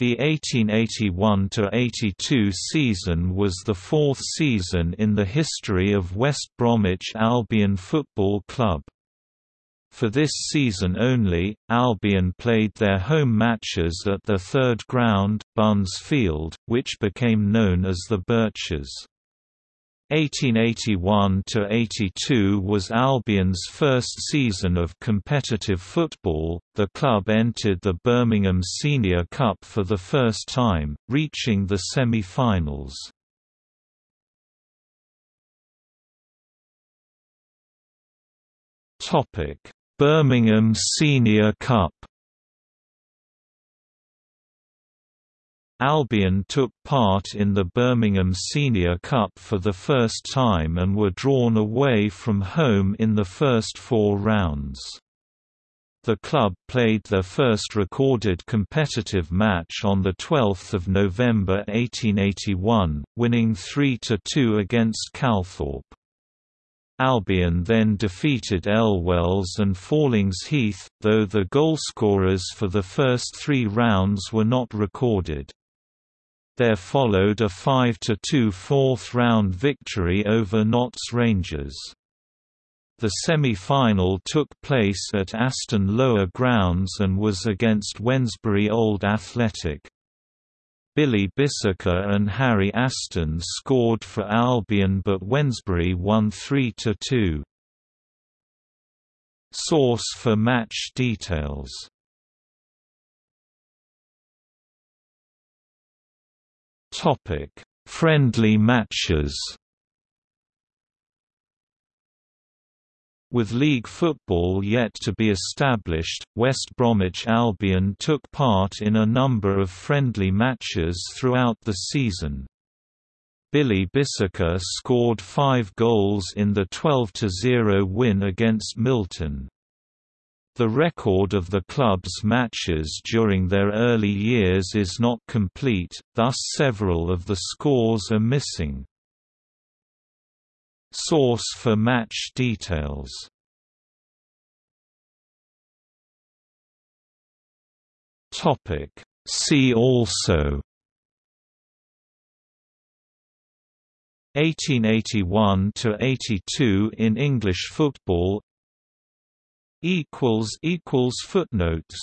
The 1881–82 season was the fourth season in the history of West Bromwich Albion Football Club. For this season only, Albion played their home matches at their third ground, Bunns Field, which became known as the Birches. 1881–82 was Albion's first season of competitive football. The club entered the Birmingham Senior Cup for the first time, reaching the semi-finals. Birmingham Senior Cup Albion took part in the Birmingham Senior Cup for the first time and were drawn away from home in the first four rounds. The club played their first recorded competitive match on 12 November 1881, winning 3–2 against Calthorpe. Albion then defeated Elwells and Fallings Heath, though the goalscorers for the first three rounds were not recorded. There followed a 5–2 fourth-round victory over Notts Rangers. The semi-final took place at Aston Lower Grounds and was against Wednesbury Old Athletic. Billy Bissiker and Harry Aston scored for Albion but Wednesbury won 3–2. Source for match details Topic: Friendly matches. With league football yet to be established, West Bromwich Albion took part in a number of friendly matches throughout the season. Billy Bissiker scored five goals in the 12–0 win against Milton. The record of the club's matches during their early years is not complete, thus several of the scores are missing. Source for match details. Topic. See also. 1881–82 in English football equals equals footnotes